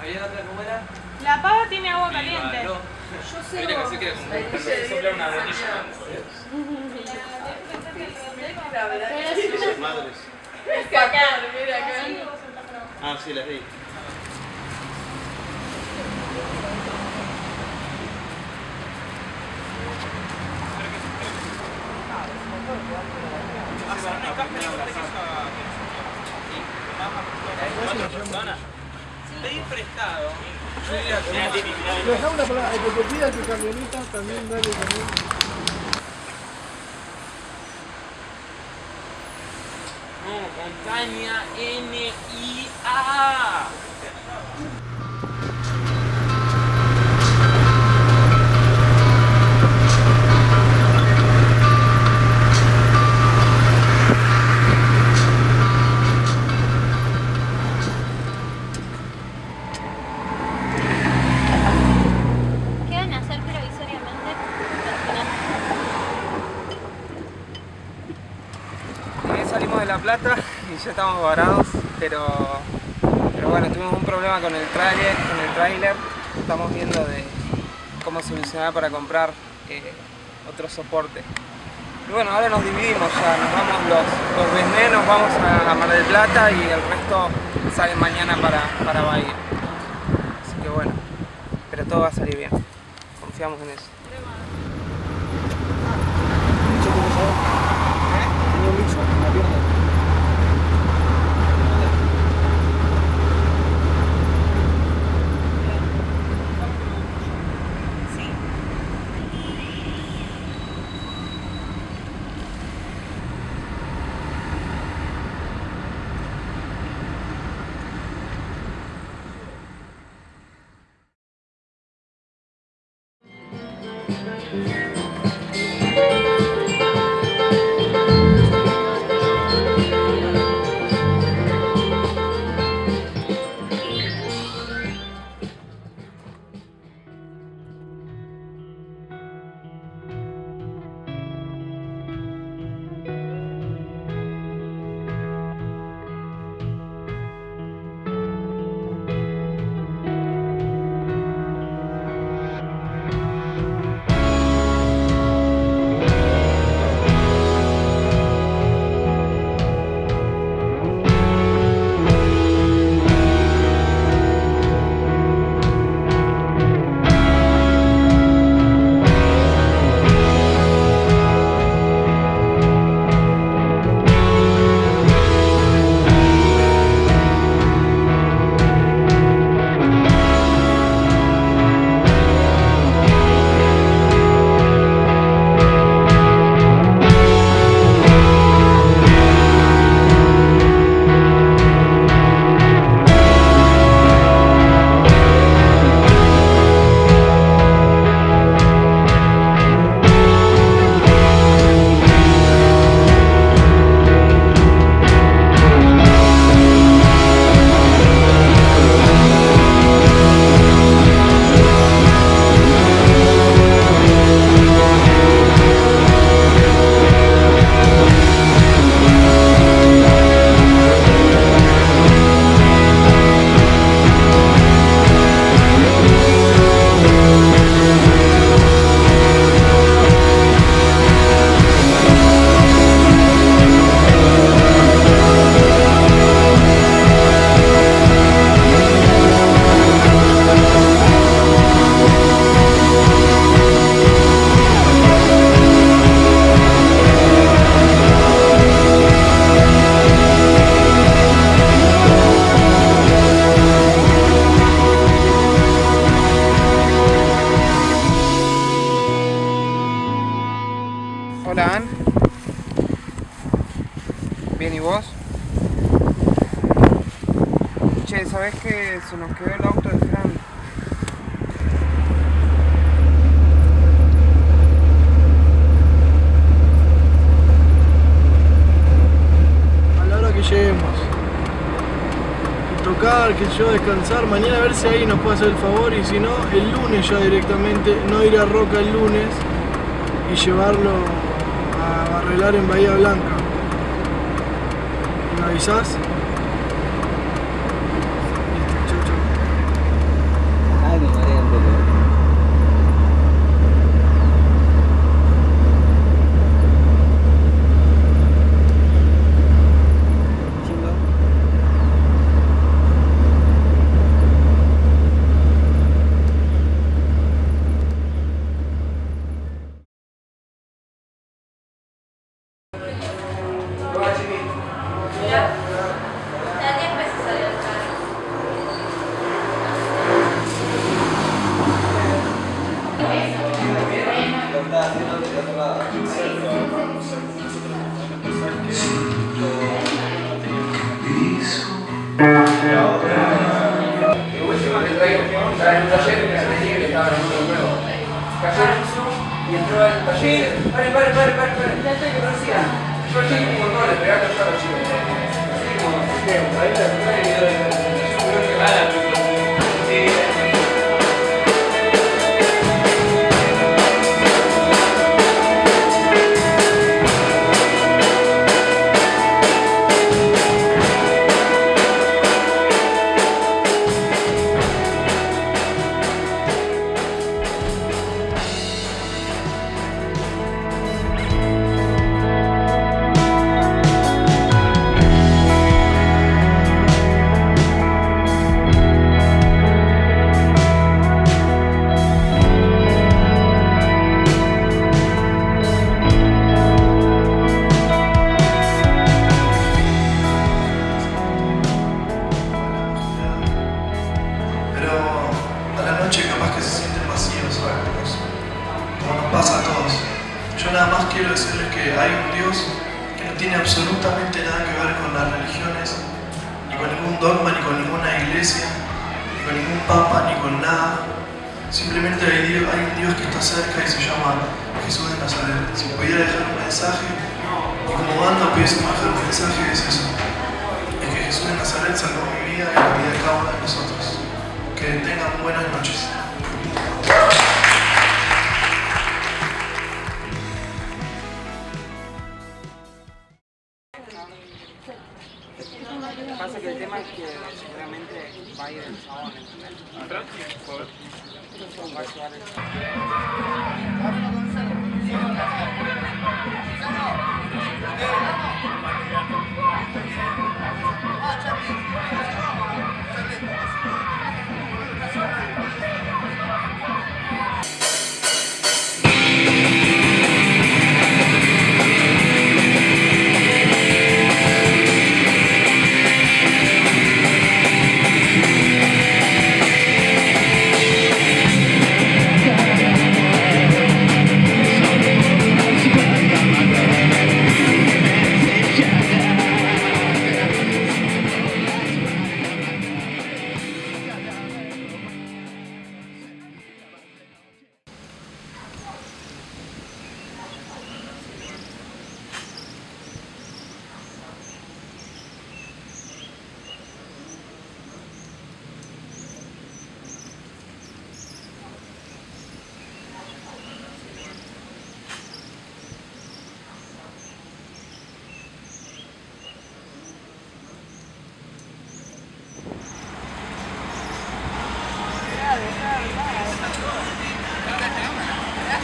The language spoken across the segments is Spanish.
¿Había otra cómo era? La pava tiene agua caliente. Yo sé Mira que como sopla una botella. Madres. Acá, mira acá. Ah, sí, las vi. Pedir prestado. Dejá una palabra, el que te pida tu camioneta también dale también. No, montaña N-I-A. Estamos varados, pero, pero bueno, tuvimos un problema con el trailer, con el tráiler. Estamos viendo de cómo solucionar para comprar eh, otro soporte. Y bueno, ahora nos dividimos ya, nos vamos los, los Besné, nos vamos a Mar del Plata y el resto sale mañana para, para Bahía. Así que bueno, pero todo va a salir bien, confiamos en eso. Bien, ¿y vos? Che, ¿sabés que se nos quedó el auto de Fran? A la hora que lleguemos. Tocar, que yo descansar. Mañana a ver si ahí nos puede hacer el favor. Y si no, el lunes ya directamente. No ir a Roca el lunes. Y llevarlo a arreglar en Bahía Blanca. ¿Me hay, Dios- hay un Dios que está cerca y se llama Jesús de Nazaret. Si pudiera dejar un mensaje, y como banda pudiésemos dejar un mensaje, es eso. Es que Jesús de Nazaret salvó mi vida y la vida de cada uno de nosotros. Que tengan buenas noches. Pasa que el tema es que seguramente va a ir el chabón, ¿entendés? Va a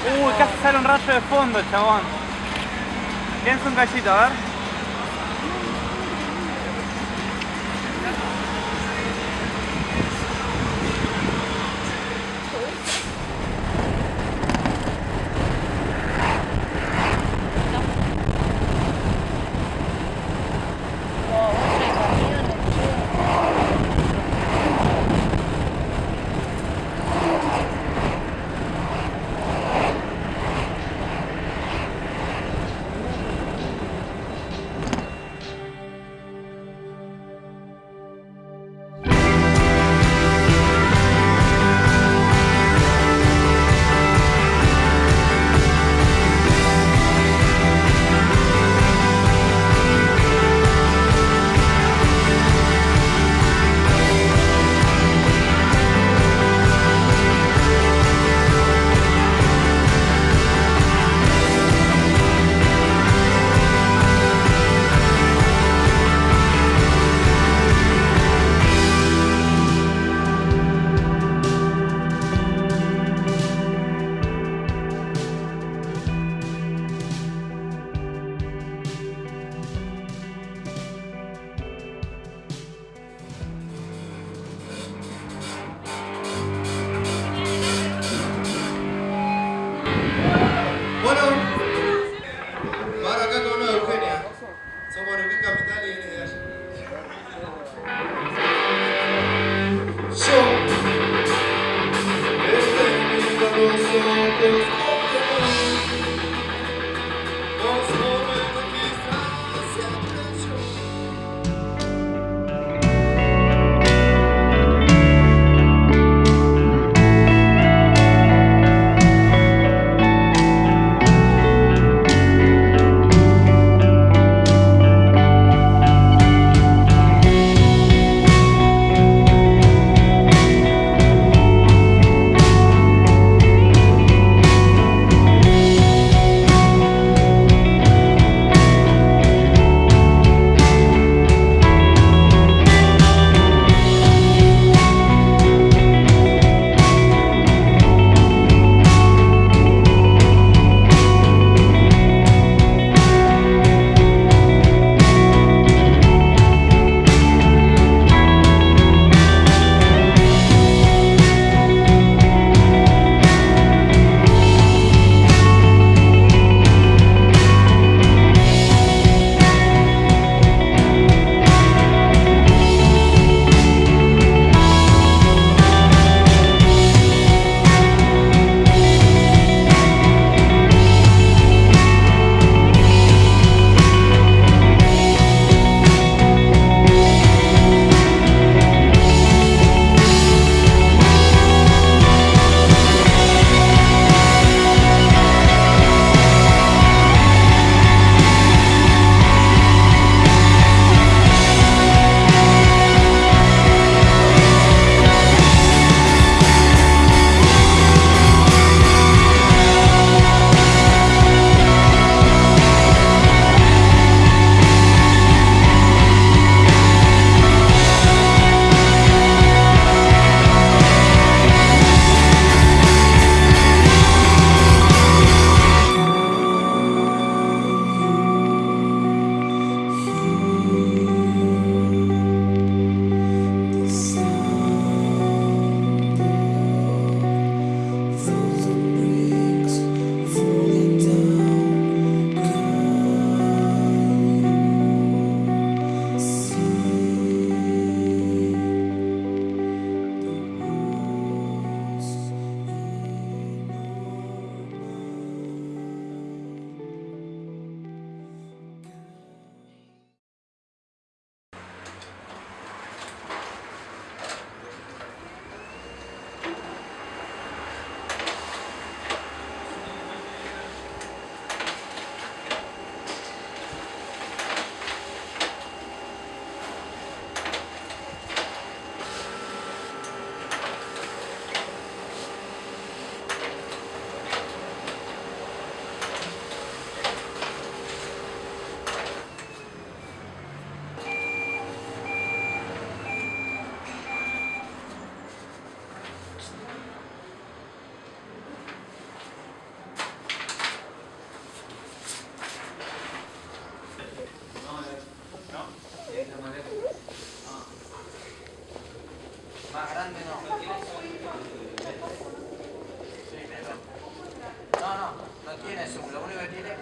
Uy, casi sale un rayo de fondo, chabón. Piensa un cachito, a ver.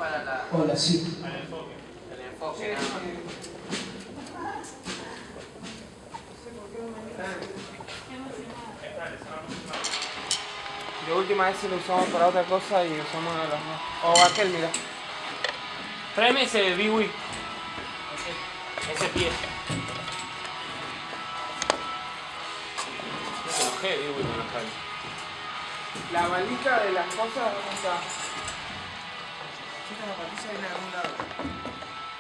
Para la, Hola, sí. el enfoque. nada más. De última vez lo usamos para otra cosa y usamos de los dos. O aquel, mira. Tráeme ese Biwi. Ese pie. No se enojé, Biwi, con los cables. La valija de las cosas, ¿dónde está?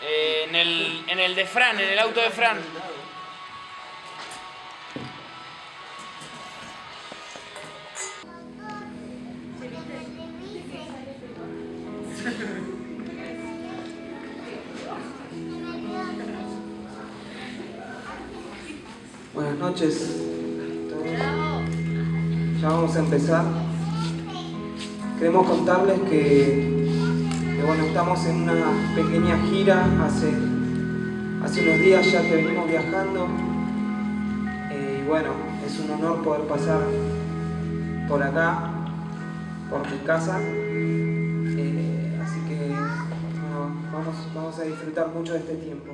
Eh, en, el, en el de Fran, en el auto de Fran. Buenas noches. Todos. Ya vamos a empezar. Queremos contarles que, estamos en una pequeña gira hace, hace unos días ya que venimos viajando. Eh, y bueno, es un honor poder pasar por acá, por mi casa. Eh, así que vamos, vamos a disfrutar mucho de este tiempo.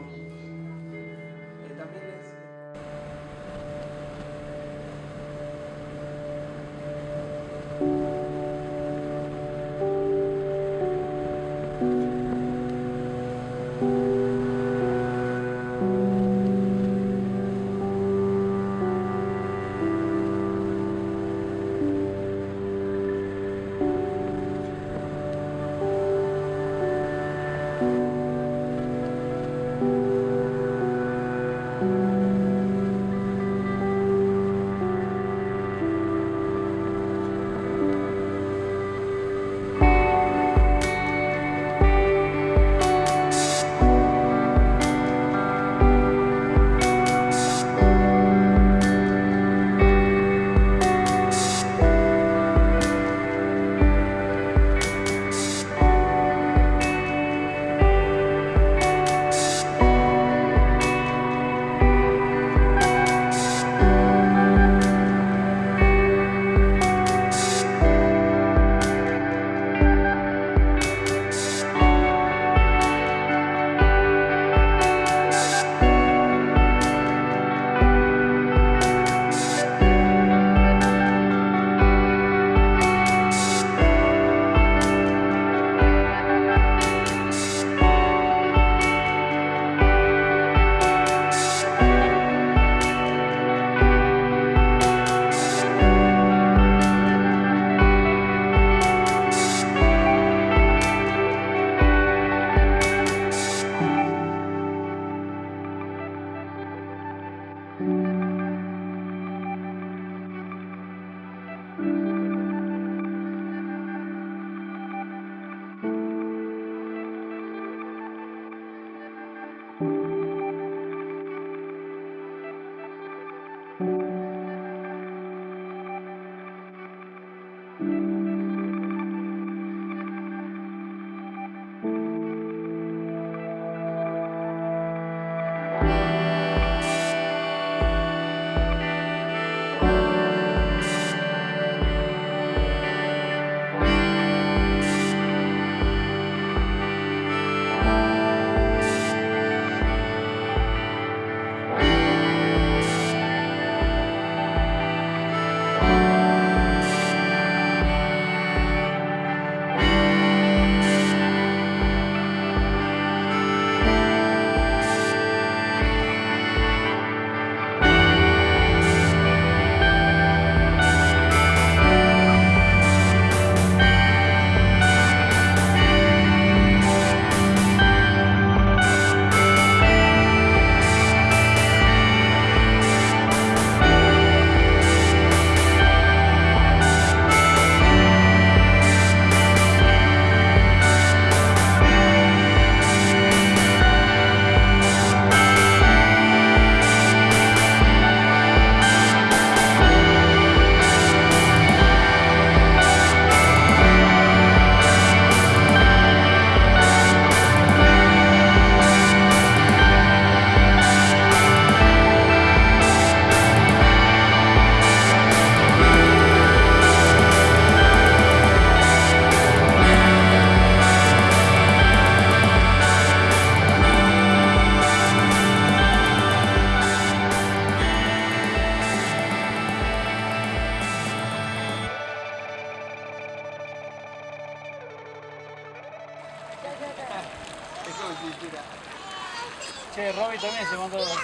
Che, Robbie también se mandó dos.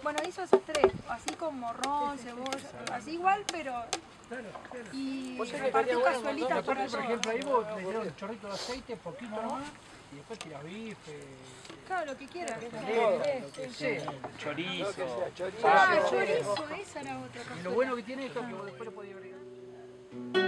Bueno, hizo esos tres, así con morrón, cebolla, así igual, pero... Y partió cazuelitas para Por ejemplo, ahí vos le tirás un chorrito de aceite, poquito nomás, y después tirás bife, Claro, lo que quieras. lo. Chorizo. Ah, chorizo, esa era otra Y lo cosa. bueno que tiene esto es que vos después le podés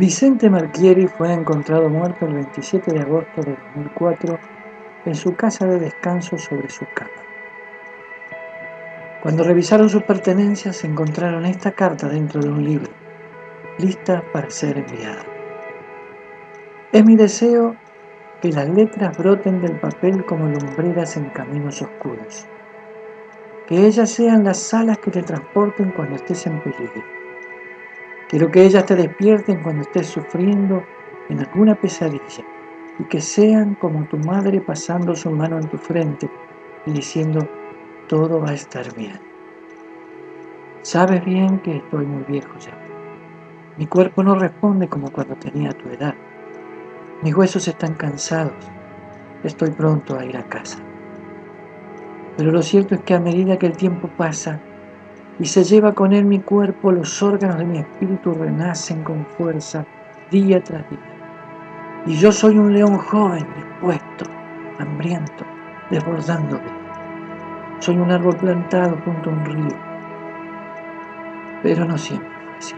Vicente Marchieri fue encontrado muerto el 27 de agosto de 2004 en su casa de descanso sobre su cama. Cuando revisaron sus pertenencias encontraron esta carta dentro de un libro, lista para ser enviada. Es mi deseo que las letras broten del papel como lumbreras en caminos oscuros, que ellas sean las alas que te transporten cuando estés en peligro Quiero que ellas te despierten cuando estés sufriendo en alguna pesadilla y que sean como tu madre pasando su mano en tu frente y diciendo, todo va a estar bien. Sabes bien que estoy muy viejo ya. Mi cuerpo no responde como cuando tenía tu edad. Mis huesos están cansados. Estoy pronto a ir a casa. Pero lo cierto es que a medida que el tiempo pasa, y se lleva con él mi cuerpo, los órganos de mi espíritu renacen con fuerza día tras día. Y yo soy un león joven, dispuesto, hambriento, desbordando vida. Soy un árbol plantado junto a un río. Pero no siempre fue así.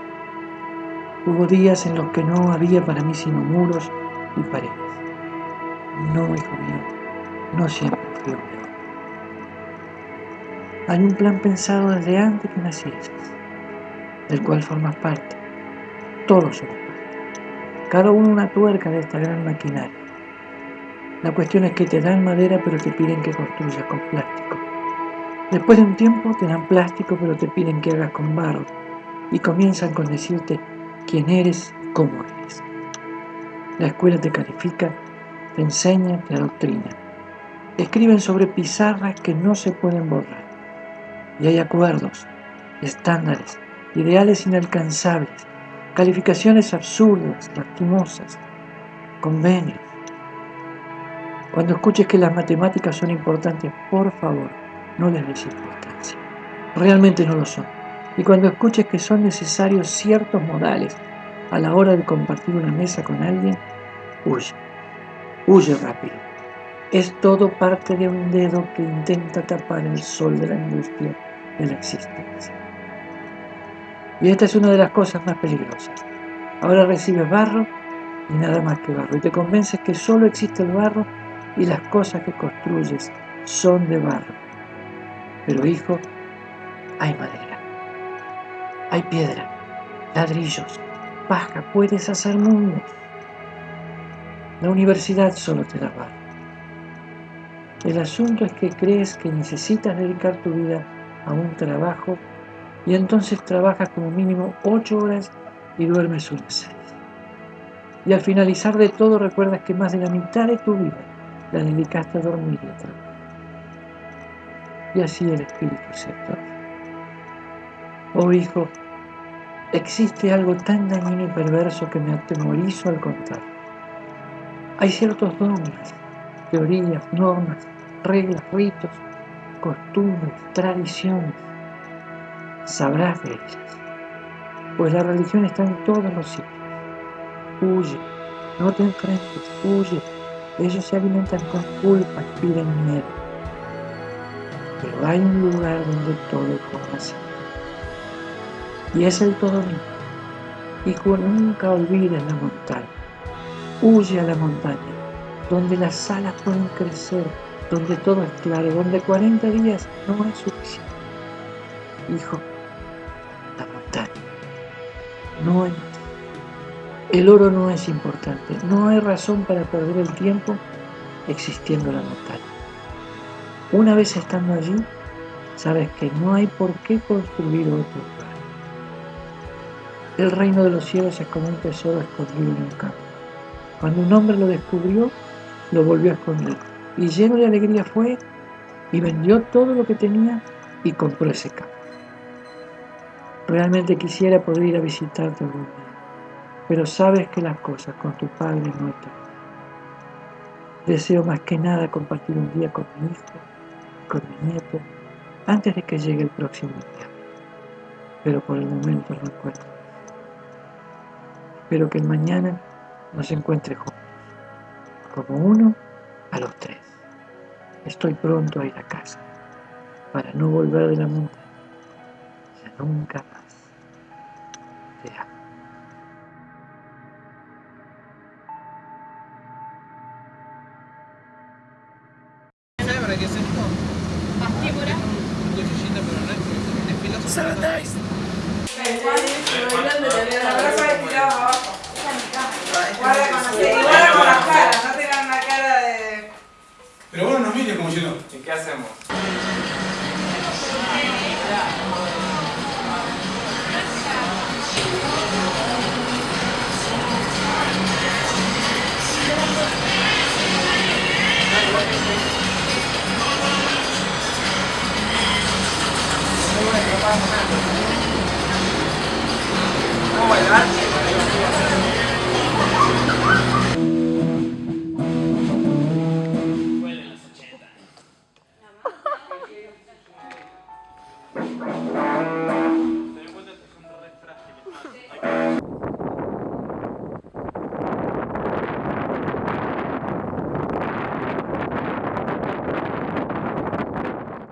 Hubo días en los que no había para mí sino muros y paredes. No, hijo mío, no siempre fui un. Hay un plan pensado desde antes que nacieses, del cual formas parte. Todos somos parte. Cada uno una tuerca de esta gran maquinaria. La cuestión es que te dan madera pero te piden que construyas con plástico. Después de un tiempo te dan plástico pero te piden que hagas con barro. Y comienzan con decirte quién eres y cómo eres. La escuela te califica, te enseña, te adoctrina. Escriben sobre pizarras que no se pueden borrar y hay acuerdos, estándares, ideales inalcanzables, calificaciones absurdas, lastimosas, convenios. Cuando escuches que las matemáticas son importantes, por favor, no les des importancia. Realmente no lo son. Y cuando escuches que son necesarios ciertos modales a la hora de compartir una mesa con alguien, huye. Huye rápido. Es todo parte de un dedo que intenta tapar el sol de la angustia de la existencia. Y esta es una de las cosas más peligrosas. Ahora recibes barro y nada más que barro. Y te convences que solo existe el barro y las cosas que construyes son de barro. Pero hijo, hay madera, hay piedra, ladrillos, paja, puedes hacer mundos. La universidad solo te da barro. El asunto es que crees que necesitas dedicar tu vida a un trabajo y entonces trabajas como mínimo ocho horas y duermes unas seis. Y al finalizar de todo recuerdas que más de la mitad de tu vida la dedicaste a dormir y a trabajar. Y así el Espíritu se atorga. Oh hijo, existe algo tan dañino y perverso que me atemorizo al contar. Hay ciertos dogmas, teorías, normas, reglas, ritos, costumbres, tradiciones. Sabrás de ellas, pues la religión está en todos los sitios. Huye, no te enfrentes, huye. Ellos se alimentan con culpa piden miedo. Pero hay un lugar donde todo sentido. Y es el todo mío. Hijo, nunca olvides la montaña. Huye a la montaña, donde las alas pueden crecer, donde todo es claro, donde 40 días no es suficiente. Hijo, la montaña, no ti. El oro no es importante, no hay razón para perder el tiempo existiendo la montaña. Una vez estando allí, sabes que no hay por qué construir otro lugar. El reino de los cielos es como un tesoro escondido en un campo. Cuando un hombre lo descubrió, lo volvió a esconder. Y lleno de alegría fue y vendió todo lo que tenía y compró ese campo. Realmente quisiera poder ir a visitarte algún día, pero sabes que las cosas con tu padre no están. Deseo más que nada compartir un día con mi hijo, con mi nieto, antes de que llegue el próximo día. Pero por el momento no encuentro. Espero que mañana nos encuentre juntos, como uno a los tres. Estoy pronto a ir a casa, para no volver de la montaña, nunca más. Qué hacemos?